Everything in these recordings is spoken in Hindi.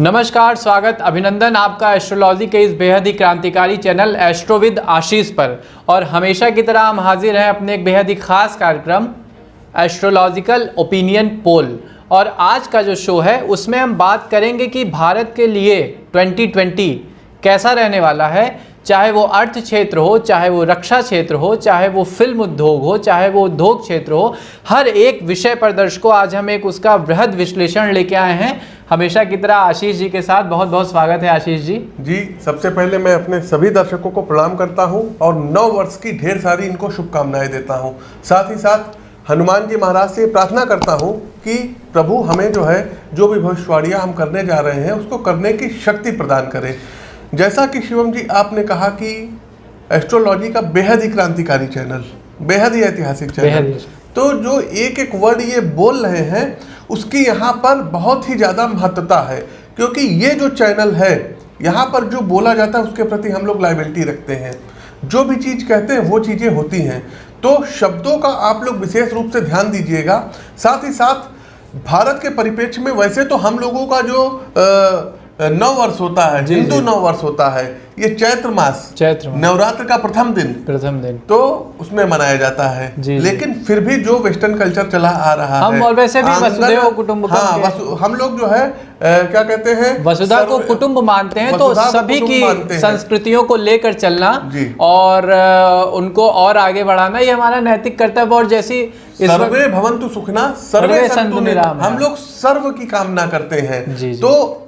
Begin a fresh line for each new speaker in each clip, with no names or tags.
नमस्कार, स्वागत, अभिनंदन आपका एस्ट्रोलॉजी के इस बेहद ही क्रांतिकारी चैनल एस्ट्रोविद आशीष पर। और हमेशा की तरह हम हाजिर हैं अपने एक बेहद ही खास कार्यक्रम, एस्ट्रोलॉजिकल ओपिनियन पोल। और आज का जो शो है, उसमें हम बात करेंगे कि भारत के लिए 2020 कैसा रहने वाला है चाहे वो अर्थ क्षेत्र हो, चाहे वो रक्षा क्षेत्र हो, चाहे वो फ़िल्म उद्योग हो, चाहे वो उद्योग क्षेत्र हो, हर एक विषय पर दर्शकों आज हम एक उसका वृहद विश्लेषण लेके आए हैं। हमेशा की तरह आशीष जी के साथ बहुत बहुत स्वागत है आशीष जी।
जी, सबसे पहले मैं अपने सभी दर्शकों को प्रणाम करता हूँ और नौ वर्ष की ढेर सारी इनको शुभकामनाएँ देता हूँ। साथ ही साथ हनुमान जी महाराज से प्रार्थना करता हूँ कि प्रभु हमें जो है, जो भी भविष्यवाणियाँ हम करने जा रहे हैं, उसको करने की शक्ति प्रदान करें। जैसा कि शिवम जी आपने कहा कि एस्ट्रोलॉजी का बेहद ही क्रांतिकारी चैनल बेहद ही ऐतिहासिक चैनल। तो जो एक एक वर्ड ये बोल रहे हैं उसकी यहाँ पर बहुत ही ज़्यादा महत्वता है क्योंकि ये जो चैनल है यहाँ पर जो बोला जाता है उसके प्रति हम लोग लाइबिलिटी रखते हैं। जो भी चीज़ कहते हैं वो चीज़ें होती हैं। तो शब्दों का आप लोग विशेष रूप से ध्यान दीजिएगा। साथ ही साथ भारत के परिप्रेक्ष्य में वैसे तो हम लोगों का जो अ, नौ वर्ष होता है हिंदू नौ वर्ष होता है ये चैत्र मास।
चैत्र
नवरात्र का प्रथम दिन।
प्रथम दिन।
तो उसमें मनाया जाता है।
जी, जी।
लेकिन फिर भी जो वेस्टर्न कल्चर चला आ रहा
हम
है
और वैसे भी वसुधैव कुटुंबकम
हाँ वसु, हम लोग जो है अ, क्या कहते हैं
वसुधा को कुटुंब मानते हैं तो सभी की संस्कृतियों को लेकर चलना और उनको और आगे बढ़ाना ये हमारा नैतिक कर्तव्य और जैसी
सर्वे भवंतु सुखना
सर्वे
संतु।
निरामया
हम लोग सर्व की कामना करते हैं।
जी, जी।
तो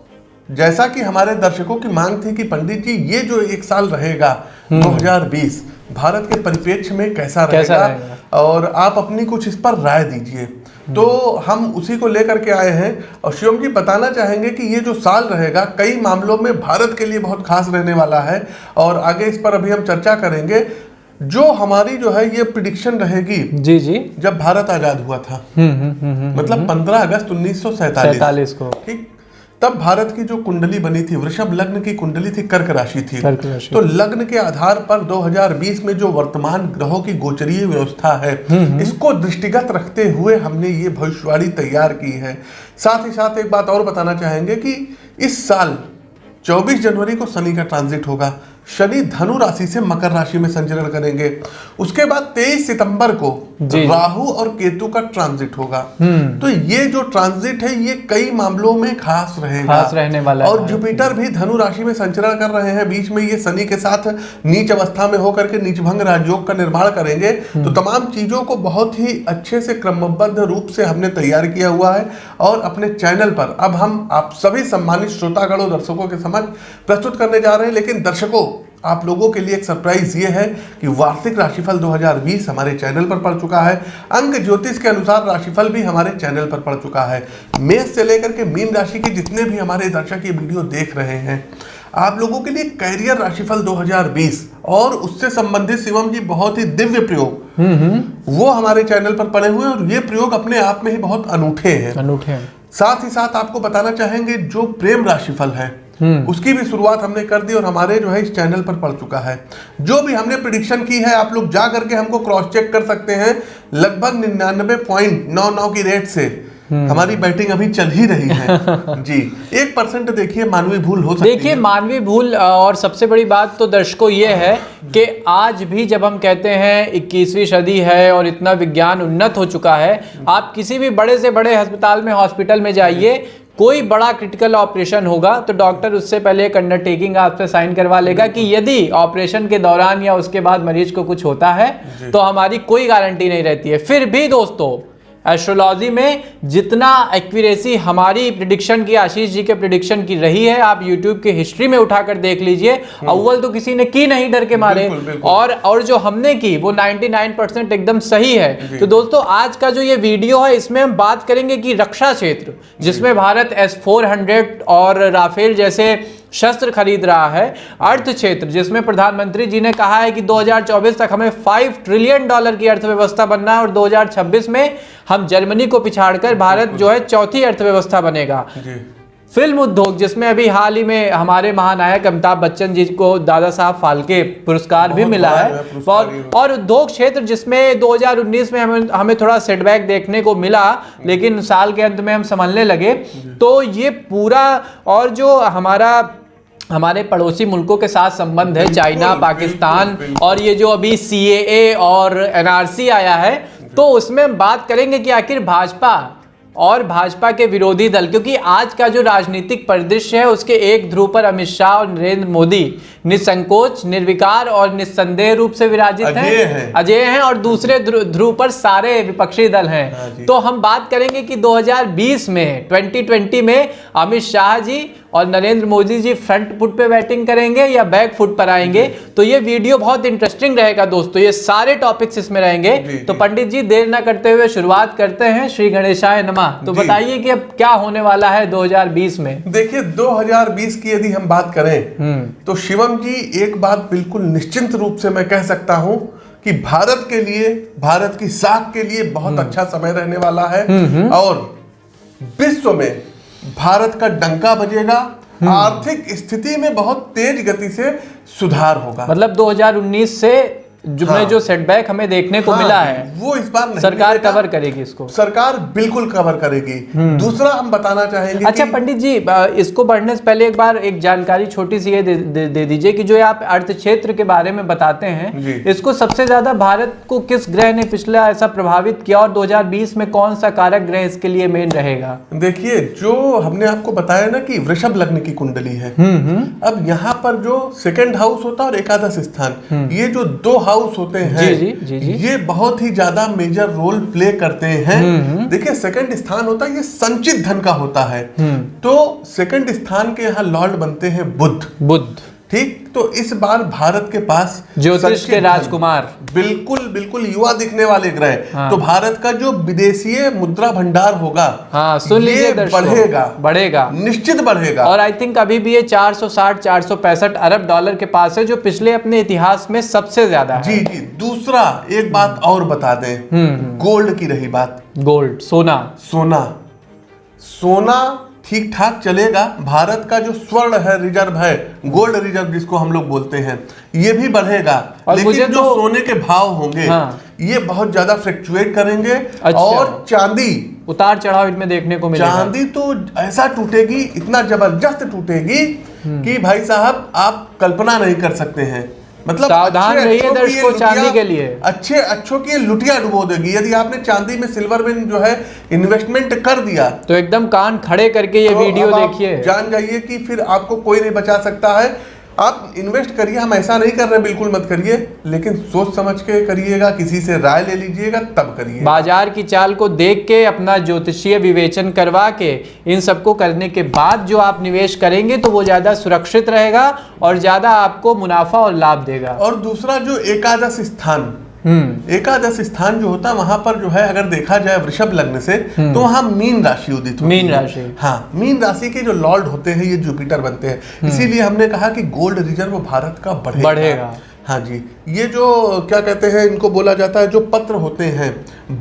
जैसा कि हमारे दर्शकों की मांग थी कि पंडित जी ये जो एक साल रहेगा 2020 भारत के परिप्रेक्ष्य में कैसा
कैसा
रहेगा?
रहेगा?
और आप अपनी कुछ इस पर राय दीजिए। तो हम उसी को लेकर के आए हैं और शिवम जी बताना चाहेंगे कि ये जो साल रहेगा कई मामलों में भारत के लिए बहुत खास रहने वाला है। और आगे इस पर अभी हम चर्चा करेंगे। जो हमारी जो है ये प्रिडिक्शन रहेगी
जी जी।
जब भारत आज़ाद हुआ था।
हम्म हम्म हम्म हम्म।
मतलब 15 अगस्त उन्नीस
सैतालीस को।
ठीक? तब भारत की जो कुंडली बनी थी वृषभ लग्न की कुंडली थी कर्क राशि थी।
कर्क राशि।
तो लग्न के आधार पर 2020 में जो वर्तमान ग्रहों की गोचरीय व्यवस्था है इसको दृष्टिगत रखते हुए हमने ये भविष्यवाणी तैयार की है। साथ ही साथ एक बात और बताना चाहेंगे कि इस साल 24 जनवरी को शनि का ट्रांजिट होगा। शनि धनु राशि से मकर राशि में संचरण करेंगे। उसके बाद 23 सितंबर को राहु और केतु का ट्रांजिट होगा। तो ये जो ट्रांजिट है ये कई मामलों में खास रहेगा।
खास रहने वाला
और जुपिटर भी धनु राशि में संचरण कर रहे हैं। बीच में ये शनि के साथ नीच अवस्था में होकर के नीच भंग राजयोग का निर्माण करेंगे। तो तमाम चीज़ों को बहुत ही अच्छे से क्रमबद्ध रूप से हमने तैयार किया हुआ है और अपने चैनल पर अब हम आप सभी सम्मानित श्रोतागण दर्शकों के समक्ष प्रस्तुत करने जा रहे हैं। लेकिन दर्शकों आप लोगों के लिए एक सरप्राइज़ ये है कि वार्षिक राशिफल 2020 हमारे चैनल पर पड़ चुका है। अंक ज्योतिष के अनुसार राशिफल भी हमारे चैनल पर पड़ चुका है। मेष से लेकर के मीन राशि के जितने भी हमारे दर्शक ये वीडियो देख रहे हैं आप लोगों के लिए कैरियर राशिफल 2020 और उससे संबंधित शिवम जी बहुत ही दिव्य प्रयोग वो हमारे चैनल पर पड़े हुए हैं और ये प्रयोग अपने आप में ही बहुत अनूठे हैं।
अनूठे हैं।
साथ ही साथ आपको बताना चाहेंगे जो प्रेम राशिफल है उसकी भी शुरुआत हमने कर दी और हमारे जो है इस चैनल पर पड़ चुका है। जो भी हमने प्रिडिक्शन की है आप लोग जा करके हमको क्रॉस चेक कर सकते हैं। लगभग निन्यानबे पॉइंट नौ नौ की रेट से हमारी बैटिंग अभी चल ही रही है। जी एक परसेंट देखिए मानवीय भूल हो सकती
देखिए मानवीय भूल और सबसे बड़ी बात तो दर्शकों ये है कि आज भी जब हम कहते हैं 21वीं सदी है और इतना विज्ञान उन्नत हो चुका है आप किसी भी बड़े से बड़े अस्पताल में हॉस्पिटल में जाइए कोई बड़ा क्रिटिकल ऑपरेशन होगा तो डॉक्टर उससे पहले एक अंडरटेकिंग आपसे साइन करवा लेगा कि यदि ऑपरेशन के दौरान या उसके बाद मरीज़ को कुछ होता है तो हमारी कोई गारंटी नहीं रहती है। फिर भी दोस्तों एस्ट्रोलॉजी में जितना एक्यूरेसी हमारी प्रिडिक्शन की आशीष जी के प्रिडिक्शन की रही है आप यूट्यूब की हिस्ट्री में उठाकर देख लीजिए। अव्वल तो किसी ने की नहीं डर के मारे।
बिल्कुल, बिल्कुल।
और और जो हमने की वो 99 परसेंट एकदम सही है। तो दोस्तों आज का जो ये वीडियो है इसमें हम बात करेंगे कि रक्षा क्षेत्र जिसमें भारत एस फोर और राफेल जैसे शस्त्र खरीद रहा है अर्थ क्षेत्र जिसमें प्रधानमंत्री जी ने कहा है कि 2024 तक हमें 5 ट्रिलियन डॉलर की अर्थव्यवस्था बनना है और 2026 में हम जर्मनी को पिछाड़कर भारत जो है चौथी अर्थव्यवस्था बनेगा।
जी।
फ़िल्म उद्योग जिसमें अभी हाल ही में हमारे महानायक अमिताभ बच्चन जी को दादा साहब फाल्के पुरस्कार भी मिला है। और और उद्योग क्षेत्र जिसमें 2019 में हमें हमें थोड़ा सेटबैक देखने को मिला लेकिन साल के अंत में हम संभलने लगे। तो ये पूरा और जो हमारा हमारे पड़ोसी मुल्कों के साथ संबंध है चाइना पाकिस्तान और ये जो अभी सी और एनआरसी आया है तो उसमें हम बात करेंगे कि आखिर भाजपा और भाजपा के विरोधी दल क्योंकि आज का जो राजनीतिक परिदृश्य है उसके एक ध्रुव पर अमित शाह और नरेंद्र मोदी निसंकोच निर्विकार और निस्संदेह रूप से विराजित
अजेय
हैं।
हैं।
अजय हैं और दूसरे ध्रुव पर सारे विपक्षी दल
हाँ।
हैं तो हम बात करेंगे कि 2020 में 2020 में अमित शाह जी और नरेंद्र मोदी जी फ्रंट फुट पे बैटिंग करेंगे या बैक फुट पर आएँगे तो ये वीडियो बहुत इंटरेस्टिंग रहेगा दोस्तों ये सारे टॉपिक्स इसमें रहेंगे। तो पंडित जी देर ना करते हुए शुरुआत करते हैं श्री गणेशाय नमः। तो। बताइए कि अब क्या होने वाला है 2020 में?
देखिए 2020 की यदि हम बात करें
हम्म।
तो शिवम जी एक बात बिल्कुल निश्चिंत रूप से मैं कह सकता हूँ कि भारत के लिए भारत की साख के लिए बहुत
हम्म।
अच्छा समय रहने वाला है। और विश्व में भारत का डंका बजेगा
हम्म।
आर्थिक स्थिति में बहुत तेज गति से सुधार होगा
मतलब 2019 से जो
हाँ।
जो सेटबैक हमें देखने को
हाँ,
मिला है
वो इस बार नहीं
सरकार कवर करेगी इसको।
सरकार बिल्कुल कवर करेगी। दूसरा हम बताना चाहेंगे
अच्छा पंडित जी इसको बढ़ने से पहले एक बार एक जानकारी छोटी सी ये दे, दे, दे दीजिए कि जो आप अर्थ क्षेत्र के बारे में बताते हैं इसको सबसे ज़्यादा भारत को किस ग्रह ने पिछला ऐसा प्रभावित किया और 2020 में कौन सा कारक ग्रह इसके लिए मेन रहेगा?
देखिए जो हमने आपको बताया ना कि वृषभ लग्न की कुंडली है। अब यहाँ पर जो सेकेंड हाउस होता है और एकादश स्थान ये जो दो हाउस होते हैं
जी, जी, जी, जी।
ये बहुत ही ज़्यादा मेजर रोल प्ले करते हैं। देखिए सेकंड स्थान होता है ये संचित धन का होता है। तो सेकंड स्थान के यहाँ लॉर्ड बनते हैं बुद्ध।
बुद्ध।
ठीक? तो इस बार भारत के पास
ज्योतिष के राजकुमार।
बिल्कुल बिल्कुल युवा दिखने वाले ग्रह
हाँ।
तो भारत का जो विदेशी मुद्रा भंडार होगा
हाँ सुन
ये
लीजिए
बढ़ेगा।
बढ़ेगा।
निश्चित बढ़ेगा।
और आई थिंक अभी भी ये 460 465 अरब डॉलर के पास है जो पिछले अपने इतिहास में सबसे ज़्यादा है।
जी जी। दूसरा एक बात और बता दें।
हम्म।
गोल्ड की रही बात।
गोल्ड सोना।
सोना। सोना ठीक ठाक चलेगा भारत का जो स्वर्ण है रिज़र्व है गोल्ड रिज़र्व जिसको हम लोग बोलते हैं ये भी बढ़ेगा लेकिन जो
तो-
सोने के भाव होंगे
हाँ।
ये बहुत ज़्यादा फ्लक्चुएट करेंगे
अच्छा।
और चांदी
उतार चढ़ाव इनमें देखने को मिलेगा
चांदी तो ऐसा टूटेगी इतना ज़बरदस्त टूटेगी
हम्म।
कि भाई साहब आप कल्पना नहीं कर सकते हैं मतलब
सावधान रहिए दर्शकों चांदी के लिए।
अच्छे अच्छों की लुटिया डुबो देगी। यदि आपने चांदी में सिल्वर में जो है इन्वेस्टमेंट कर दिया
तो एकदम कान खड़े करके ये
तो
वीडियो देखिए।
जान जाइए कि फिर आपको कोई नहीं बचा सकता है। आप इन्वेस्ट करिए हम ऐसा नहीं कर रहे बिल्कुल मत करिए लेकिन सोच समझ के करिएगा किसी से राय ले लीजिएगा तब करिए।
बाज़ार की चाल को देख के अपना ज्योतिषीय विवेचन करवा के इन सबको करने के बाद जो आप निवेश करेंगे तो वो ज़्यादा सुरक्षित रहेगा और ज़्यादा आपको मुनाफा और लाभ देगा।
और दूसरा जो एकादश स्थान एकादश स्थान जो होता है वहाँ पर जो है अगर देखा जाए वृषभ लग्न से तो वहाँ मीन राशि उदित होती
मीन। राशि।
हाँ मीन राशि के जो लॉर्ड होते हैं ये जुपिटर बनते हैं इसीलिए हमने कहा कि गोल्ड रिज़र्व भारत का बढ़ेगा
बढ़ेगा।
हाँ जी ये जो क्या कहते हैं इनको बोला जाता है जो पत्र होते हैं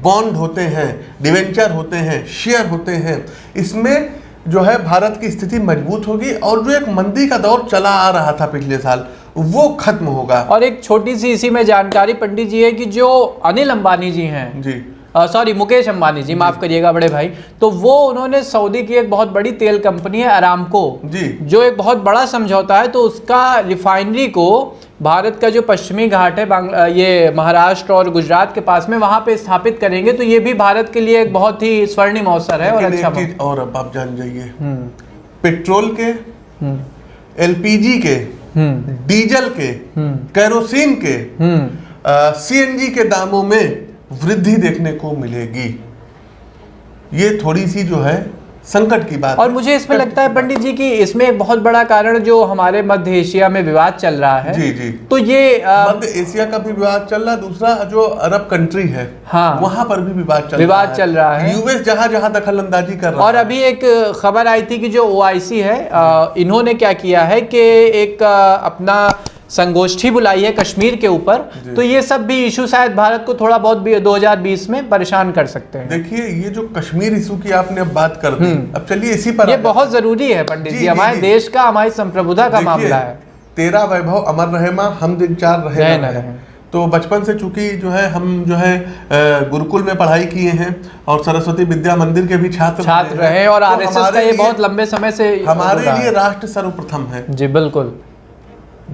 बॉन्ड होते हैं डिवेंचर होते हैं शेयर होते हैं इसमें जो है भारत की स्थिति मज़बूत होगी और जो एक मंदी का दौर चला आ रहा था पिछले साल वो खत्म होगा।
और एक छोटी सी इसी में जानकारी पंडित जी है कि जो अनिल अंबानी जी हैं
जी।
सॉरी मुकेश अंबानी जी माफ़ करिएगा बड़े भाई तो वो उन्होंने सऊदी की एक बहुत बड़ी तेल कंपनी है अरामको
जी।
जो एक बहुत बड़ा समझौता है तो उसका रिफाइनरी को भारत का जो पश्चिमी घाट है ये महाराष्ट्र और गुजरात के पास में वहाँ पे स्थापित करेंगे तो ये भी भारत के लिए एक बहुत ही स्वर्णिम अवसर है और अच्छा
और अब आप जान जाइए।
हम्म।
पेट्रोल के
हम्म।
एलपीजी के डीजल के
हम्म।
कैरोसिन के
हम्म।
सीएनजी के दामों में वृद्धि देखने को मिलेगी। ये थोड़ी सी जो है संकट की बात
और मुझे इसमें लगता है पंडित जी कि इसमें एक बहुत बड़ा कारण जो हमारे मध्य एशिया में विवाद चल रहा है
जी जी
तो ये
मध्य एशिया का भी विवाद चल रहा है दूसरा जो अरब कंट्री है
हाँ।
वहाँ पर भी विवाद चल
विवाद चल रहा है।
यूएस जहाँ जहाँ दखल अंदाजी कर रहा
और
है
अभी एक खबर आई थी कि जो ओआईसी है इन्होंने क्या किया है कि एक अपना संगोष्ठी बुलाई है कश्मीर के ऊपर तो ये सब भी इशू शायद भारत को थोड़ा बहुत भी 2020 में परेशान कर सकते हैं।
देखिए ये जो कश्मीर इशू की आपने अब बात कर दी अब चलिए इसी पर
हम्म। ये बहुत ज़रूरी है पंडित
जी,
हमारे
जी।
देश का हमारी संप्रभुता का मामला है।
तेरा वैभव अमर रहे माँ हम दिन चार रहे न। तो बचपन से चूँकि जो है हम जो है गुरुकुल में पढ़ाई किए हैं और सरस्वती विद्या मंदिर के भी छात्र
छात्र रहे और
तो
आरएसएस का ये बहुत लंबे समय से
हमारे लिए राष्ट्र सर्वप्रथम है।
जी बिल्कुल।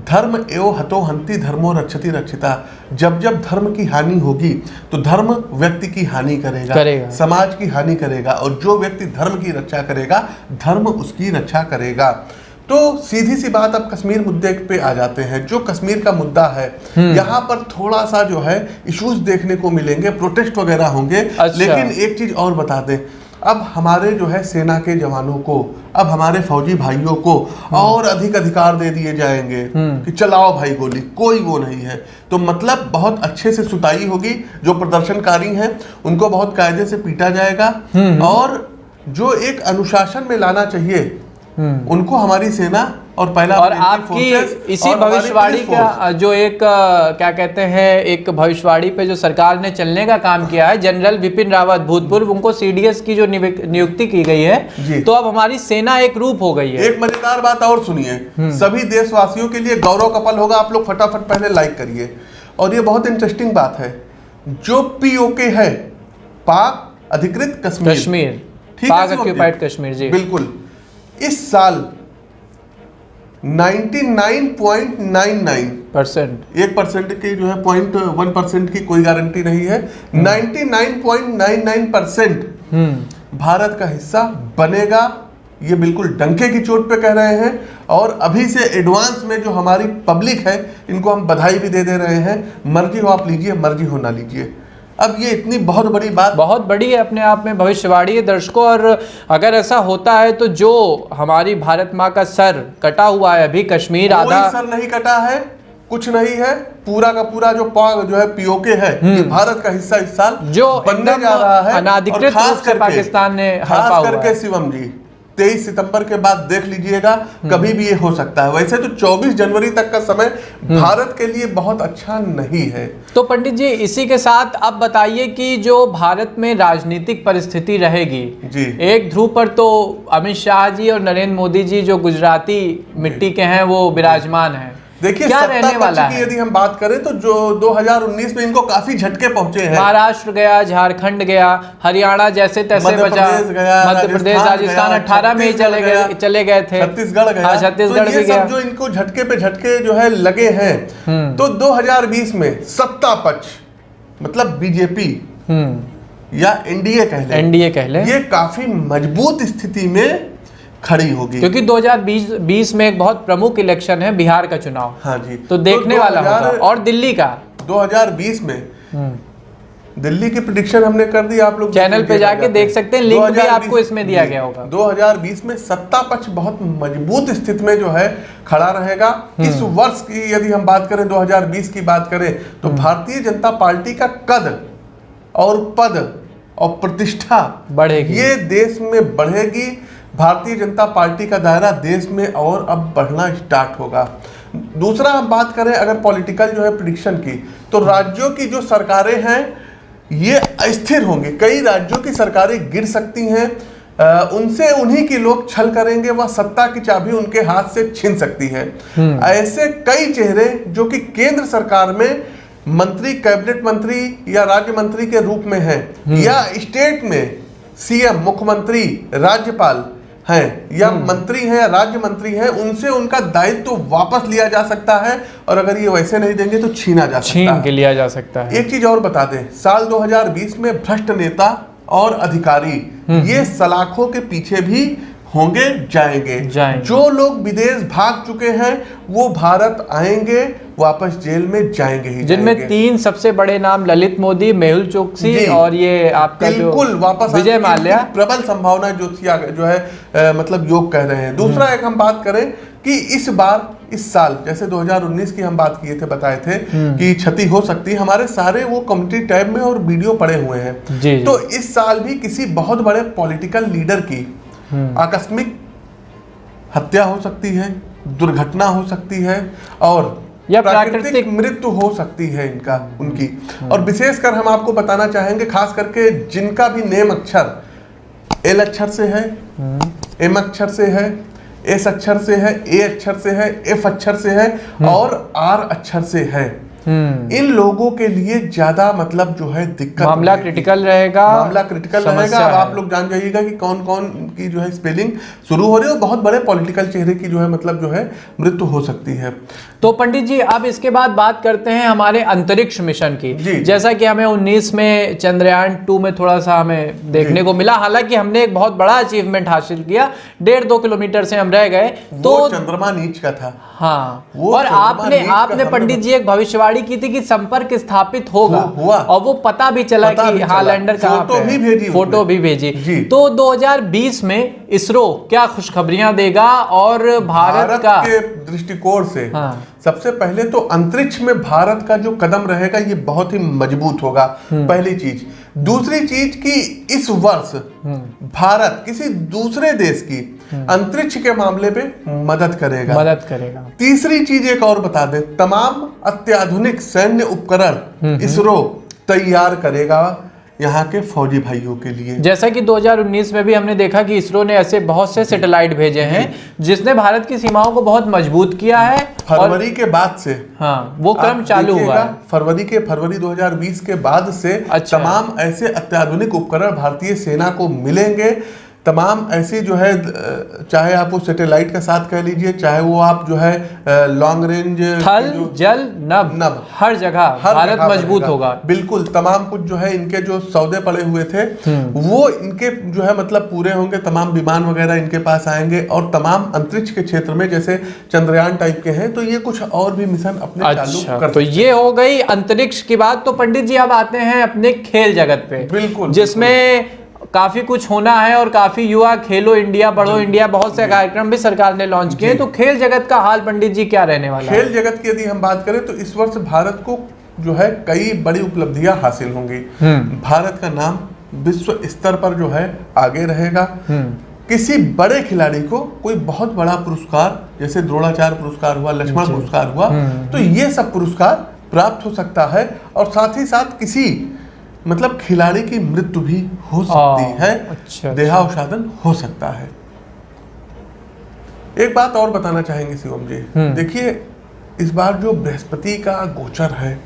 धर्म एवं हतो हंति धर्मो रक्षति रक्षिता जब जब धर्म की हानि होगी तो धर्म व्यक्ति की हानि करेगा
करेगा।
समाज की हानि करेगा और जो व्यक्ति धर्म की रक्षा करेगा धर्म उसकी रक्षा करेगा तो सीधी सी बात अब कश्मीर मुद्दे पे आ जाते हैं जो कश्मीर का मुद्दा है
हम्म।
यहाँ पर थोड़ा सा जो है इश्यूज़ देखने को मिलेंगे प्रोटेस्ट वगैरह होंगे
अच्छा।
लेकिन एक चीज़ और बता दें अब हमारे जो है सेना के जवानों को अब हमारे फौजी भाइयों को और अधिक अधिकार दे दिए जाएँगे कि चलाओ भाई गोली कोई वो नहीं है। तो मतलब बहुत अच्छे से सुताई होगी जो प्रदर्शनकारी हैं उनको बहुत कायदे से पीटा जाएगा और जो एक अनुशासन में लाना चाहिए उनको हमारी सेना और पहला
और आपकी इसी भविष्यवाणी का जो एक क्या कहते हैं एक भविष्यवाणी पे जो सरकार ने चलने का काम किया है जनरल विपिन रावत भूतपूर्व उनको सीडीएस की जो नियुक्ति की गई है तो अब हमारी सेना एक रूप हो गई है।
एक मज़ेदार बात और सुनिए।
हम्म।
सभी देशवासियों के लिए गौरव कपल होगा आप लोग फटाफट पहले लाइक करिए। और ये बहुत इंटरेस्टिंग बात है। जो पीओके है पाक अधिकृत कश्मीर।
कश्मीर।
ठीक है
कश्मीर जी।
बिल्कुल। इस साल 99.99
परसेंट।
एक परसेंट की जो है पॉइंट वन परसेंट की कोई गारंटी नहीं है। 99.99 परसेंट
हम्म।
भारत का हिस्सा बनेगा ये बिल्कुल डंके की चोट पे कह रहे हैं। और अभी से एडवांस में जो हमारी पब्लिक है इनको हम बधाई भी दे दे रहे हैं। मर्ज़ी हो आप लीजिए मर्ज़ी हो ना लीजिए। अब ये इतनी बहुत बड़ी बात
बहुत बड़ी है अपने आप में भविष्यवाणी है दर्शकों और अगर ऐसा होता है तो जो हमारी भारत माँ का सर कटा हुआ है अभी कश्मीर आधा
सर नहीं कटा है कुछ नहीं है पूरा का पूरा जो जो है पीओके है ये भारत का हिस्सा इस साल
हम्म। जो
बनने जा रहा है
अनाधिकृत रूप से पाकिस्तान ने
खास करके शिवम जी 23 सितंबर के बाद देख लीजिएगा
हम्म।
कभी भी ये हो सकता है। वैसे तो 24 जनवरी तक का समय
हम्म।
भारत के लिए बहुत अच्छा नहीं है।
तो पंडित जी इसी के साथ अब बताइए कि जो भारत में राजनीतिक परिस्थिति रहेगी
जी।
एक ध्रुव पर तो अमित शाह जी और नरेंद्र मोदी जी जो गुजराती मिट्टी के हैं वो विराजमान हैं।
देखिए
क्या रहने वाला है?
यदि हम बात करें तो जो 2019 में इनको काफ़ी झटके पहुँचे हैं।
महाराष्ट्र गया झारखंड गया हरियाणा जैसे तैसे बचा। मध्य प्रदेश
राजस्थान
अठारह में ही चले गए चले गए थे।
छत्तीसगढ़ गया।
हाँ, छत्तीसगढ़
तो
भी गया।
जो इनको झटके पे झटके जो है लगे हैं।
हम्म।
तो 2020 में सत्ता पक्ष मतलब बीजेपी
हम्म।
या एनडीए कह लें
एनडीए कह लें।
ये काफ़ी मज़बूत स्थिति में खड़ी होगी।
क्योंकि 2020 20 में एक बहुत प्रमुख इलेक्शन है बिहार का चुनाव।
हाँ जी।
तो देखने तो वाला होगा। और दिल्ली का?
2020 में।
हम्म।
दिल्ली की प्रिडिक्शन हमने कर दी आप लोग
चैनल पे जाके देख सकते हैं, लिंक भी आपको इसमें दिया गया होगा।
2020 में सत्ता पक्ष बहुत मज़बूत स्थिति में जो है खड़ा रहेगा।
हम्म।
इस वर्ष की यदि हम बात करें 2020 की बात करें तो
हम्म।
भारतीय जनता पार्टी का कद और पद और प्रतिष्ठा
बढ़ेगी।
ये देश में बढ़ेगी। भारतीय जनता पार्टी का दायरा देश में और अब बढ़ना स्टार्ट होगा। दूसरा हम बात करें अगर पॉलिटिकल जो है प्रिडिक्शन की तो राज्यों की जो सरकारें हैं ये अस्थिर होंगी। कई राज्यों की सरकारें गिर सकती हैं उनसे उन्हीं के लोग छल करेंगे वह सत्ता की चाबी उनके हाथ से छीन सकती है। ऐसे कई चेहरे जो कि केंद्र सरकार में मंत्री कैबिनेट मंत्री या राज्य मंत्री के रूप में हैं या स्टेट में सीएम मुख्यमंत्री राज्यपाल हैं या मंत्री है या राज्य मंत्री है उनसे उनका दायित्व तो वापस लिया जा सकता है और अगर ये वैसे नहीं देंगे तो छीना जा सकता
के
है।
के लिया जा सकता है।
एक चीज़ और बता दें साल 2020 में भ्रष्ट नेता और अधिकारी ये सलाखों के पीछे भी होंगे जाएँगे।
जाएँगे।
जो लोग विदेश भाग चुके हैं वो भारत आएँगे वापस जेल में जाएँगे ही
जिनमें तीन सबसे बड़े नाम ललित मोदी मेहुल चोकसी। और ये आपका
बिल्कुल वापस
विजय माल्या।
प्रबल संभावना जो थी जो है अ, मतलब योग कह रहे हैं। दूसरा एक हम बात करें कि इस बार इस साल जैसे 2019 की हम बात किए थे बताए थे कि क्षति हो सकती है हमारे सारे वो कम्युनिटी टैब में और वीडियो पड़े हुए हैं। तो इस साल भी किसी बहुत बड़े पॉलिटिकल लीडर की आकस्मिक हत्या हो सकती है दुर्घटना हो सकती है और
या
प्राकृतिक मृत्यु हो सकती है इनका उनकी। और विशेषकर हम आपको बताना चाहेंगे खास करके जिनका भी नेम अक्षर एल अक्षर से है एम अक्षर से है एस अक्षर से है ए अक्षर से है एफ़ अक्षर से है और आर अक्षर से है।
हम्म
इन लोगों के लिए ज़्यादा मतलब जो है दिक्कत
मामला क्रिटिकल रहेगा
मामला क्रिटिकल रहेगा। अब आप लोग जान जाइएगा कि कौन कौन की जो है स्पेलिंग शुरू हो रही है और बहुत बड़े पॉलिटिकल चेहरे की जो है मतलब जो है मृत्यु हो सकती है।
तो पंडित जी अब इसके बाद बात करते हैं हमारे अंतरिक्ष मिशन की। जैसा कि हमें 19 में चंद्रयान टू में थोड़ा सा हमें देखने को मिला। हालाँकि हमने एक बहुत बड़ा अचीवमेंट हासिल किया। डेढ़ दो किलोमीटर से हम रह गए।
तो चंद्रमा नीच का था।
हाँ और आपने आपने पंडित जी एक भविष्यवाणी की थी कि संपर्क स्थापित होगा
हुआ।
और वो पता भी चला
पता
कि हाँ। लैंडर कहाँ
फ़ोटो भी भेजी
फ़ोटो भी भेजी तो 2020 में इसरो क्या खुशखबरियाँ देगा और भारत,
भारत
का
के दृष्टिकोण से
हाँ।
सबसे पहले तो अंतरिक्ष में भारत का जो कदम रहेगा ये बहुत ही मज़बूत होगा
हम्म।
पहली चीज़ दूसरी चीज़ कि इस वर्ष
हम्म।
भारत किसी दूसरे देश की अंतरिक्ष के मामले पे मदद करेगा।
मदद करेगा।
तीसरी चीज़ एक और बता दे तमाम अत्याधुनिक सैन्य
हम्म,
उपकरण इसरो तैयार करेगा यहाँ के फौजी भाइयों के लिए।
जैसा कि 2019 में भी हमने देखा कि इसरो ने ऐसे बहुत से सैटेलाइट भेजे हैं जिसने भारत की सीमाओं को बहुत मज़बूत किया है
फरवरी के बाद से
हाँ वो क्रम चालू हुआ
फरवरी के फरवरी 2020 के बाद से
अच्छा।
तमाम ऐसे अत्याधुनिक उपकरण भारतीय सेना को मिलेंगे तमाम ऐसी जो है चाहे आप वो सैटेलाइट का साथ कह लीजिए चाहे वो आप जो है लॉन्ग रेंज
थल जल नभ
नभ।
हर जगह
हर
भारत मज़बूत होगा।
बिल्कुल तमाम कुछ जो है इनके जो सौदे पड़े हुए थे
हम्म।
वो इनके जो है मतलब पूरे होंगे तमाम विमान वगैरह इनके पास आएँगे और तमाम अंतरिक्ष के क्षेत्र में जैसे चंद्रयान टाइप के हैं तो ये कुछ और भी मिशन अपने
अच्छा
कर
तो ये हो। गई अंतरिक्ष की बात। तो पंडित जी अब आते हैं अपने खेल जगत पे
बिल्कुल,
जिसमें काफ़ी कुछ होना है और काफ़ी युवा खेलो इंडिया बढ़ो इंडिया बहुत से कार्यक्रम भी सरकार ने लॉन्च किए तो खेल जगत का हाल पंडित जी क्या रहने वाला
खेल जगत की यदि हम बात करें तो इस वर्ष भारत को जो है कई बड़ी उपलब्धियाँ हासिल होंगी।
हम्म।
भारत का नाम विश्व स्तर पर जो है आगे रहेगा।
हम्म।
किसी बड़े खिलाड़ी को कोई बहुत बड़ा पुरस्कार जैसे द्रोणाचार्य पुरस्कार हुआ लक्ष्मण पुरस्कार हुआ
हम्म।
तो ये सब पुरस्कार प्राप्त हो सकता है और साथ ही साथ किसी मतलब खिलाड़ी की मृत्यु भी हो सकती
आ,
है
अच्छा,
देहावसादन हो सकता है। एक बात और बताना चाहेंगे शिवम जी।
हम्म।
देखिए इस बार जो बृहस्पति का गोचर है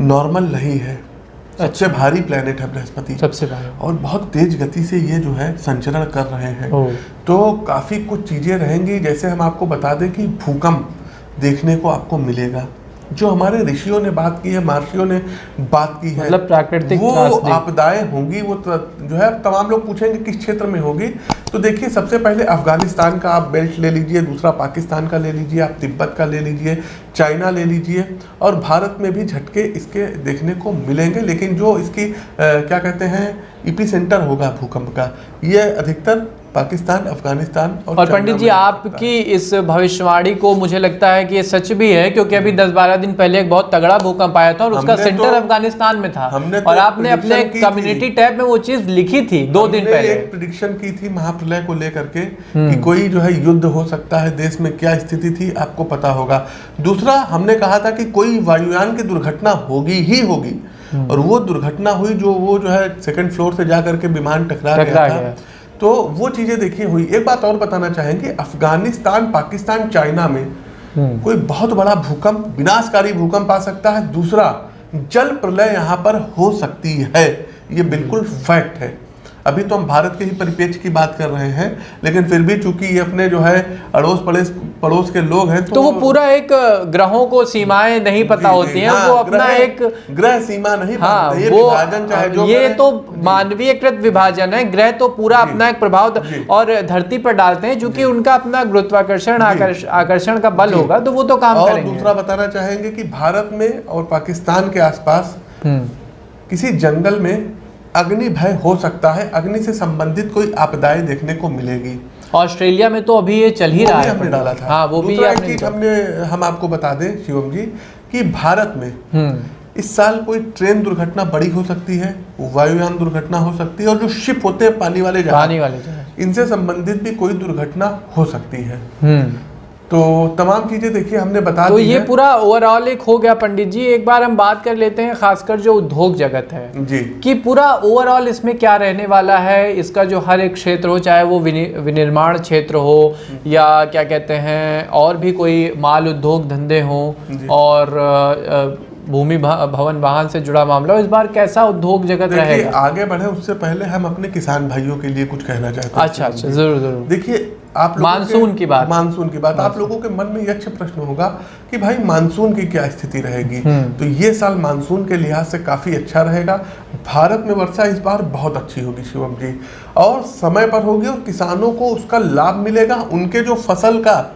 नॉर्मल नहीं है। सबसे भारी प्लेनेट है बृहस्पति।
सबसे पहले
और बहुत तेज गति से ये जो है संचरण कर रहे हैं। तो काफ़ी कुछ चीज़ें रहेंगी जैसे हम आपको बता दें कि भूकंप देखने को आपको मिलेगा। जो हमारे ऋषियों ने बात की है महर्षियों ने बात की है
मतलब प्राकृतिक
वो आपदाएँ होंगी वो त- जो है तमाम लोग पूछेंगे किस क्षेत्र में होगी। तो देखिए सबसे पहले अफ़गानिस्तान का आप बेल्ट ले लीजिए दूसरा पाकिस्तान का ले लीजिए आप तिब्बत का ले लीजिए चाइना ले लीजिए और भारत में भी झटके इसके देखने को मिलेंगे। लेकिन जो इसकी अ, क्या कहते हैं इपी सेंटर होगा भूकंप का ये अधिकतर पाकिस्तान अफ़गानिस्तान और,
और पंडित जी आपकी इस भविष्यवाणी को मुझे लगता है कि ये सच भी है क्योंकि अभी 10-12 दिन पहले एक बहुत तगड़ा भूकंप आया था और उसका सेंटर
तो-
अफ़गानिस्तान में था।
हमने तो
और
एक
आपने अपने
की।
कम्युनिटी टैब में वो चीज़ लिखी थी दो दिन पहले।
एक प्रिडिक्शन की थी महाप्रलय को लेकर के कि कोई जो है युद्ध हो सकता है देश में क्या स्थिति थी आपको पता होगा। दूसरा हमने कहा था कि कोई वायुयान की दुर्घटना होगी ही होगी। और वो दुर्घटना हुई जो वो जो है सेकंड फ्लोर से जा करके विमान टकरा गया। था। तो वो चीज़ें देखी हुई। एक बात और बताना चाहेंगे अफ़गानिस्तान पाकिस्तान चाइना में
हम्म।
कोई बहुत बड़ा भूकंप विनाशकारी भूकंप आ सकता है। दूसरा जल प्रलय यहाँ पर हो सकती है। ये बिल्कुल फैक्ट है। अभी तो हम भारत के ही परिप्रेक्ष्य की बात कर रहे हैं लेकिन फिर भी चूँकि ये अपने जो है अड़ोस पड़ोस पड़ोस के लोग हैं
तो तो वो पूरा एक ग्रहों को सीमाएँ नहीं पता होती हैं
हाँ,
वो अपना एक
ग्रह सीमा नहीं
हाँ
ये
वो
विभाजन चाहे जो
ये। तो मानवीयकृत विभाजन है ग्रह तो पूरा अपना एक प्रभाव और धरती पर डालते हैं क्योंकि उनका अपना गुरुत्वाकर्षण आकर्षण का बल होगा तो वो तो काम
और
करेंगे।
दूसरा बताना चाहेंगे कि भारत में और पाकिस्तान के आसपास
हम्म,
किसी जंगल में अग्नि भय हो सकता है अग्नि से संबंधित कोई आपदाएँ देखने को मिलेगी।
ऑस्ट्रेलिया में तो अभी ये चल ही रहा है
हमने डाला था।
हाँ वो भी
चीज़ हमने हम आपको बता दें शिवम जी कि भारत में
हम्म।
इस साल कोई ट्रेन दुर्घटना बड़ी हो सकती है वायुयान दुर्घटना हो सकती है और जो शिप होते हैं पानी वाले जहाज़
पानी वाले
इनसे संबंधित भी कोई दुर्घटना हो सकती है।
हम्म।
तो तमाम चीज़ें देखिए हमने बता
तो ये पूरा ओवरऑल एक हो गया पंडित जी। एक बार हम बात कर लेते हैं खासकर जो उद्योग जगत है।
जी।
कि पूरा ओवरऑल इसमें क्या रहने वाला है? इसका जो हर एक क्षेत्र हो चाहे वो विनि- विनिर्माण क्षेत्र हो या क्या कहते हैं और भी कोई माल उद्योग धंधे हो और भूमि भवन वाहन से जुड़ा मामला इस बार कैसा उद्योग जगत रहेगा?
आगे बढ़े उससे पहले हम अपने किसान भाइयों के लिए कुछ कहना चाहते हैं।
अच्छा अच्छा ज़रूर ज़रूर।
देखिए आप
मानसून की बात।
मानसून की बात। आप लोगों के मन में ये अच्छा प्रश्न होगा कि भाई मानसून की क्या स्थिति रहेगी?
हम्म।
तो ये साल मानसून के लिहाज से काफ़ी अच्छा रहेगा। भारत में वर्षा इस बार बहुत अच्छी होगी शिवम जी। और समय पर होगी और किसानों को उसका लाभ मिलेगा। उनके जो फ़सल का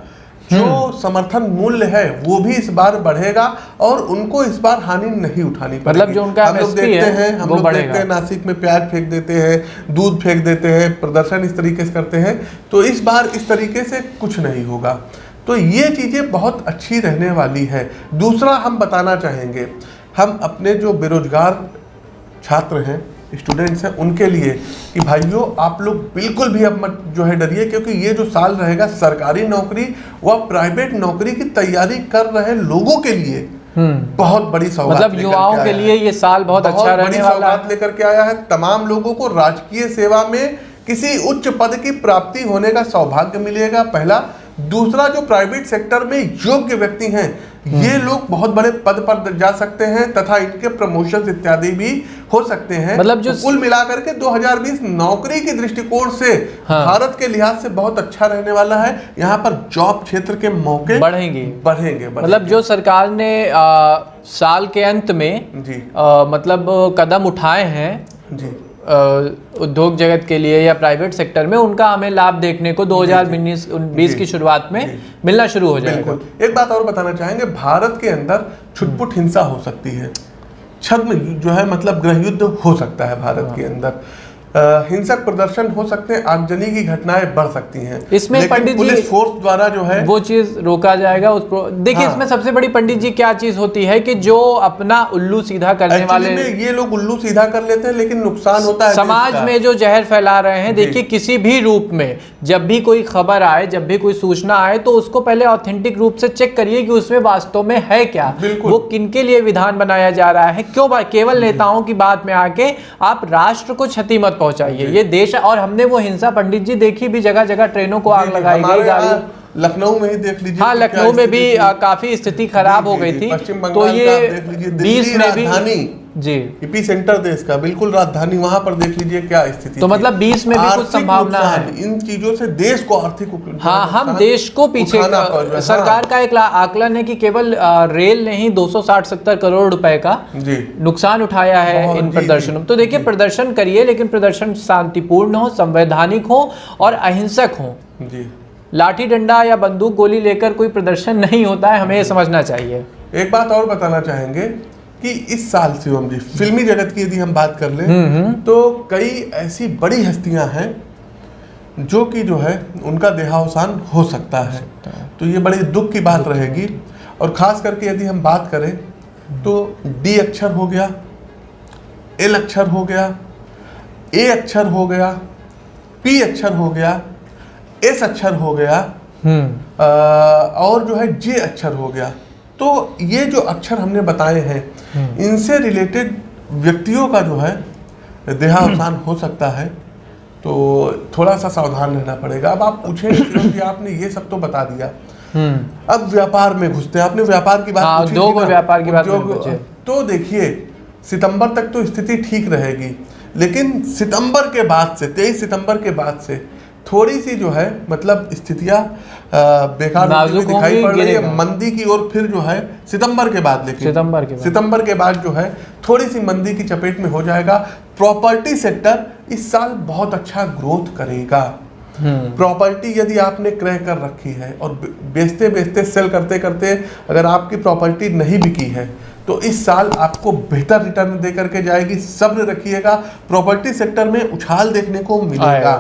जो
हम्म।
समर्थन मूल्य है वो भी इस बार बढ़ेगा और उनको इस बार हानि नहीं उठानी पड़ेगी।
मतलब जो उनका
हम लोग देखते
है,
हैं हम लोग देखते हैं नासिक में प्याज फेंक देते हैं दूध फेंक देते हैं प्रदर्शन इस तरीके से करते हैं तो इस बार इस तरीके से कुछ नहीं होगा। तो ये चीज़ें बहुत अच्छी रहने वाली है। दूसरा हम बताना चाहेंगे हम अपने जो बेरोजगार छात्र हैं स्टूडेंट्स हैं उनके लिए कि भाइयों आप लोग बिल्कुल भी अब मत जो है डरिए क्योंकि ये जो साल रहेगा सरकारी नौकरी व प्राइवेट नौकरी की तैयारी कर रहे लोगों के लिए
हम्म।
बहुत बड़ी सौगात
मतलब युवाओं
आया
के लिए ये साल बहुत बहुत अच्छा
बड़ी
रहने वाला
सौगात लेकर के आया है। तमाम लोगों को राजकीय सेवा में किसी उच्च पद की प्राप्ति होने का सौभाग्य मिलेगा। पहला दूसरा जो प्राइवेट सेक्टर में योग्य व्यक्ति हैं ये लोग बहुत बड़े पद पर जा सकते हैं तथा इनके प्रमोशन इत्यादि भी हो सकते हैं।
मतलब जो-
तो कुल मिलाकर के 2020 नौकरी के दृष्टिकोण से
हाँ।
भारत के लिहाज से बहुत अच्छा रहने वाला है। यहाँ पर जॉब क्षेत्र के मौके
बढ़ेंगे।
बढ़ेंगे बढ़ेंगे।
मतलब जो सरकार ने आ, साल के अंत में
जी।
आ, मतलब कदम उठाए हैं
जी।
उद्योग जगत के लिए या प्राइवेट सेक्टर में उनका हमें लाभ देखने को 2019 बीस की शुरुआत में मिलना शुरू हो जाएगा।
एक बात और बताना चाहेंगे भारत के अंदर छुटपुट हिंसा हो सकती है। छद्म जो है मतलब गृह युद्ध हो सकता है भारत के अंदर। हिंसक प्रदर्शन हो सकते हैं आगजनी की घटनाएँ बढ़ सकती हैं।
इसमें पंडित जी-
पुलिस फोर्स द्वारा जो है
वो चीज़ रोका जाएगा उस देखिए
हाँ।
इसमें सबसे बड़ी पंडित जी क्या चीज़ होती है कि जो अपना उल्लू सीधा करने वाले
में ये लोग उल्लू सीधा कर लेते हैं लेकिन नुकसान होता है
समाज में जो जहर फैला रहे हैं देखिए किसी भी रूप में जब भी कोई खबर आए जब भी कोई सूचना आए तो उसको पहले ऑथेंटिक रूप से चेक करिए कि उसमें वास्तव में है क्या। वो किनके लिए विधान बनाया जा रहा है? क्यों केवल नेताओं की बात में आके आप राष्ट्र को क्षति मत पहुंचाइए। ये देश और हमने वो हिंसा पंडित जी देखी भी जगह जगह ट्रेनों को आग लगाई गई
गाड़ी लखनऊ में ही देख लीजिए
हाँ लखनऊ में भी काफ़ी स्थिति खराब हो गई थी। तो ये बीस में भी। जी।
इपी सेंटर देश का बिल्कुल राजधानी वहाँ पर देख लीजिए क्या स्थिति
तो मतलब 20 में भी कुछ संभावना है।
इन चीज़ों से देश को आर्थिक
हाँ हम देश को पीछे
रहा है।
सरकार का एक आकलन है कि केवल रेल ने ही 260-70 करोड़ रुपए का
जी।
नुकसान उठाया है इन प्रदर्शनों तो देखिए प्रदर्शन करिए लेकिन प्रदर्शन शांतिपूर्ण हो संवैधानिक हो और अहिंसक हो।
जी।
लाठी डंडा या बंदूक गोली लेकर कोई प्रदर्शन नहीं होता है हमें समझना चाहिए।
एक बात और बताना चाहेंगे कि इस साल शिवम जी फिल्मी जगत की यदि हम बात कर
हम्म,
लें तो कई ऐसी बड़ी हस्तियाँ हैं जो कि जो है उनका देहावसान हो सकता है। तो ये बड़ी दुख की बात रहेगी। और खास करके यदि हम बात करें तो डी अक्षर हो गया एल अक्षर हो गया ए अक्षर हो गया पी अक्षर हो गया एस अक्षर हो गया
हम्म।
अ, और जो है जे अक्षर हो गया। तो ये जो अक्षर हमने बताए हैं इनसे रिलेटेड व्यक्तियों का जो है देहावसान हो सकता है। तो थोड़ा सा सावधान रहना पड़ेगा। अब आप पूछें कि आपने ये सब तो बता दिया।
हम्म।
अब व्यापार में घुसते हैं। आपने व्यापार की बात
हाँ,
पूछी
उद्योग
थी
व्यापार की बात
तो देखिए सितंबर तक तो स्थिति ठीक रहेगी। लेकिन सितंबर के बाद से 23 सितंबर के बाद से थोड़ी सी जो है मतलब स्थितियाँ बेकार दिखाई पड़ रही है। मंदी की ओर फिर जो है सितंबर के बाद लेकिन
सितंबर के बाद।
सितंबर के बाद जो है थोड़ी सी मंदी की चपेट में हो जाएगा। प्रॉपर्टी सेक्टर इस साल बहुत अच्छा ग्रोथ करेगा।
हम्म।
प्रॉपर्टी यदि आपने क्रय कर रखी है और बेचते बेचते सेल करते करते अगर आपकी प्रॉपर्टी नहीं बिकी है तो इस साल आपको बेहतर रिटर्न दे करके जाएगी। सब्र रखिएगा। प्रॉपर्टी सेक्टर में उछाल देखने को मिलेगा।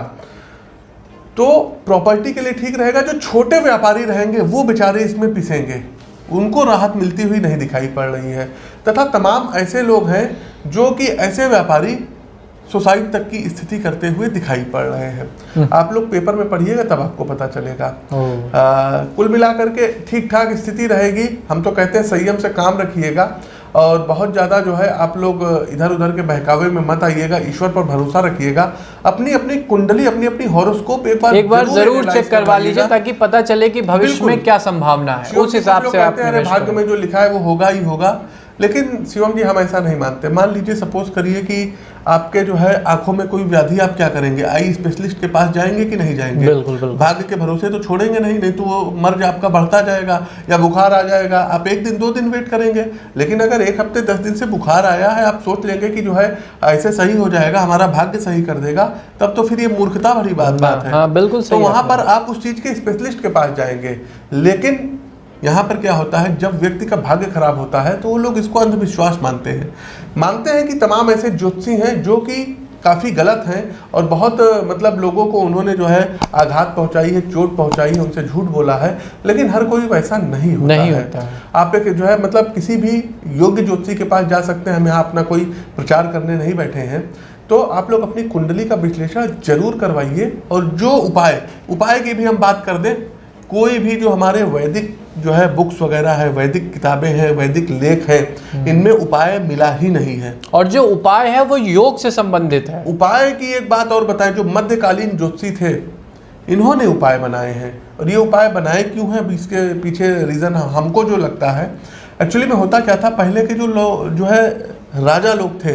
तो प्रॉपर्टी के लिए ठीक रहेगा जो छोटे व्यापारी रहेंगे वो बेचारे इसमें पिसेंगे। उनको राहत मिलती हुई नहीं दिखाई पड़ रही है। तथा तमाम ऐसे लोग हैं जो कि ऐसे व्यापारी सुसाइड तक की स्थिति करते हुए दिखाई पड़ रहे हैं। आप लोग पेपर में पढ़िएगा तब आपको पता चलेगा। आ, कुल मिलाकर के ठीक ठाक स्थिति रहेगी। हम तो कहते हैं संयम से काम रखिएगा। और बहुत ज़्यादा जो है आप लोग इधर उधर के बहकावे में मत आइएगा ईश्वर पर भरोसा रखिएगा। अपनी अपनी कुंडली अपनी अपनी हॉरोस्कोप एक बार
एक बार ज़रूर
ज़रूर
चेक करवा लीजिए ताकि पता चले कि भविष्य में क्या संभावना है। उस हिसाब से आप
भाग्य में जो लिखा है वो होगा ही होगा। लेकिन शिवम जी हम ऐसा नहीं मानते। मान लीजिए सपोज़ करिए कि आपके जो है आँखों में कोई व्याधि आप क्या करेंगे? आई स्पेशलिस्ट के पास जाएँगे कि नहीं जाएँगे?
बिल्कुल, बिल्कुल।
भाग्य के भरोसे तो छोड़ेंगे नहीं नहीं तो वो मर्ज आपका बढ़ता जाएगा या बुखार आ जाएगा। आप एक दिन दो दिन वेट करेंगे। लेकिन अगर एक हफ़्ते दस दिन से बुखार आया है आप सोच लेंगे कि जो है ऐसे सही हो जाएगा हमारा भाग्य सही कर देगा तब तो फिर ये मूर्खता भरी बात बात है
हाँ, बिल्कुल
तो वहाँ पर आप उस चीज़ के स्पेशलिस्ट के पास जाएँगे। लेकिन यहाँ पर क्या होता है जब व्यक्ति का भाग्य खराब होता है तो वो लोग इसको अंधविश्वास मानते हैं मानते हैं कि तमाम ऐसे ज्योतिषी हैं जो कि काफ़ी गलत हैं और बहुत मतलब लोगों को उन्होंने जो है आघात पहुंचाई है चोट पहुंचाई है उनसे झूठ बोला है लेकिन हर कोई वैसा नहीं होता
नहीं
है
होता है।
आप एक जो है मतलब किसी भी योग्य ज्योतिषी के पास जा सकते हैं हम यहाँ अपना कोई प्रचार करने नहीं बैठे हैं तो आप लोग अपनी कुंडली का विश्लेषण ज़रूर करवाइए और जो उपाय उपाय की भी हम बात कर दें कोई भी जो हमारे वैदिक जो है बुक्स वगैरह है वैदिक किताबें हैं वैदिक लेख हैं इनमें उपाय मिला ही नहीं है।
और जो उपाय है वो योग से संबंधित है।
उपाय की एक बात और बताएँ जो मध्यकालीन ज्योतिषी थे इन्होंने उपाय बनाए हैं। और ये उपाय बनाए क्यों हैं? इसके पीछे रीज़न हमको जो लगता है। एक्चुअली में होता क्या था? पहले के जो लोग जो है राजा लोग थे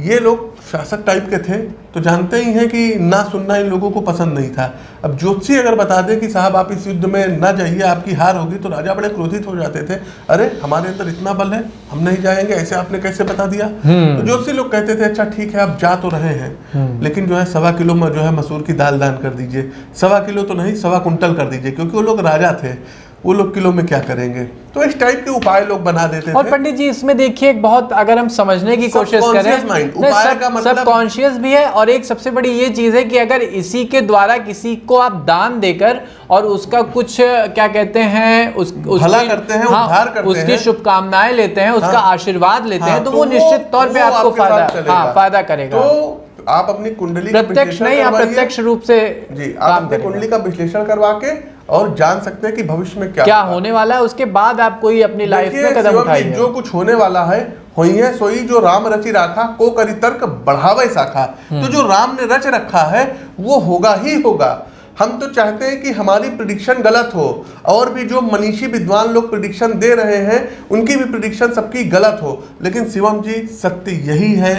ये लोग शासक टाइप के थे तो जानते ही हैं कि ना सुनना इन लोगों को पसंद नहीं था। अब ज्योतिषी अगर बता दे कि साहब आप इस युद्ध में ना जाइए आपकी हार होगी तो राजा बड़े क्रोधित हो जाते थे। अरे हमारे अंदर इतना बल है हम नहीं जाएँगे ऐसे आपने कैसे बता दिया? तो ज्योतिषी लोग कहते थे अच्छा ठीक है आप जा तो रहे हैं लेकिन जो है सवा किलो में जो है मसूर की दाल दान कर दीजिए। सवा किलो तो नहीं सवा कुंटल कर दीजिए क्योंकि वो लोग राजा थे। वो लोग किलो में क्या करेंगे? तो इस टाइप के उपाय लोग बना देते
और पंडित जी इसमें देखिए एक बहुत अगर हम समझने की कोशिश करें
उपाय
सब-
का मतलब-
सब कॉन्शियस भी है और एक सबसे बड़ी ये चीज़ है कि अगर इसी के द्वारा किसी को आप दान देकर और उसका कुछ क्या कहते हैं उस
भला करते हैं,
हाँ,
उद्धार करते
उसकी शुभकामनाएँ लेते हैं उसका
हाँ।
आशीर्वाद लेते
हाँ,
हैं तो
तो
वो
वो-
निश्चित तौर
पर
आपको फ़ायदा हाँ फ़ायदा करेगा।
तो आप अपनी कुंडली
प्रत्यक्ष नहीं आप प्रत्यक्ष रूप से
जी आप अपनी कुंडली का विश्लेषण करवा के और जान सकते हैं कि भविष्य में क्या
क्या। होने वाला है उसके बाद आप कोई अपनी लाइफ में कदम उठाइए
जो कुछ होने वाला है होई है सोई जो राम रचि राखा को करी तर्क बढ़ावे शाखा। तो जो राम ने रच रखा है वो होगा ही होगा। हम तो चाहते हैं कि हमारी प्रिडिक्शन गलत हो और भी जो मनीषी विद्वान लोग प्रिडिक्शन दे रहे हैं उनकी भी प्रिडिक्शन सबकी गलत हो। लेकिन शिवम जी सत्य यही है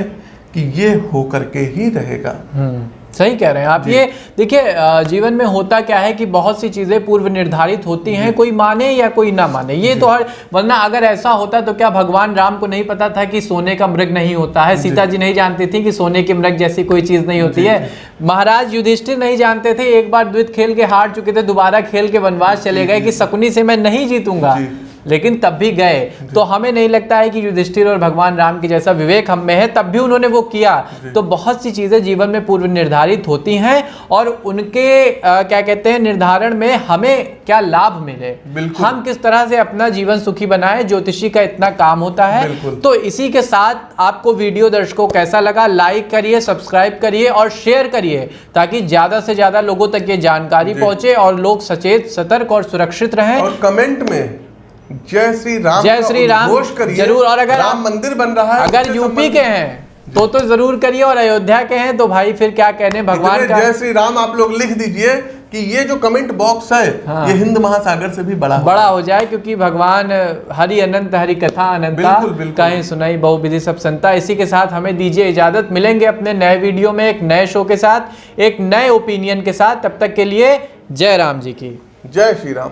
कि ये हो करके ही रहेगा।
हम्म, सही कह रहे हैं आप। ये देखिए जीवन में होता क्या है कि बहुत सी चीज़ें पूर्व निर्धारित होती हैं कोई माने या कोई ना माने। ये तो हर वरना अगर ऐसा होता तो क्या भगवान राम को नहीं पता था कि सोने का मृग नहीं होता है? सीता जी नहीं जानती थी कि सोने के मृग जैसी कोई चीज़ नहीं होती है। महाराज युधिष्ठिर नहीं जानते थे एक बार द्वित खेल के हार चुके थे दोबारा खेल के वनवास चले गए कि शकुनी से मैं नहीं जीतूँगा।
जी।
लेकिन तब भी गए। तो हमें नहीं लगता है कि युधिष्ठिर और भगवान राम की जैसा विवेक हम में है तब भी उन्होंने वो किया। तो बहुत सी चीज़ें जीवन में पूर्व निर्धारित होती हैं और उनके अ, क्या कहते हैं निर्धारण में हमें क्या लाभ मिले। हम किस तरह से अपना जीवन सुखी बनाए ज्योतिषी का इतना काम होता है। तो इसी के साथ आपको वीडियो दर्शकों कैसा लगा लाइक करिए सब्सक्राइब करिए और शेयर करिए ताकि ज़्यादा से ज़्यादा लोगों तक ये जानकारी। पहुँचे और लोग सचेत सतर्क और सुरक्षित रहें।
और कमेंट में जय श्री राम
जय श्री राम ज़रूर और अगर
राम मंदिर बन रहा है
अगर यूपी के हैं तो तो ज़रूर करिए और अयोध्या के हैं तो भाई फिर क्या कहने भगवान का
जय श्री राम आप लोग लिख दीजिए कि ये जो कमेंट बॉक्स है
हाँ।
ये हिंद महासागर से भी बड़ा
बड़ा हो जाए। क्योंकि भगवान हरि अनंत हरि कथा अनंता
बिल्कुल, बिल्कुल।
कहीं सुनाई बहु विधि सब संता इसी के साथ हमें दीजिए इजाज़त। मिलेंगे अपने नए वीडियो में एक नए शो के साथ एक नए ओपिनियन के साथ। तब तक के लिए जय राम जी की।
जय श्री राम।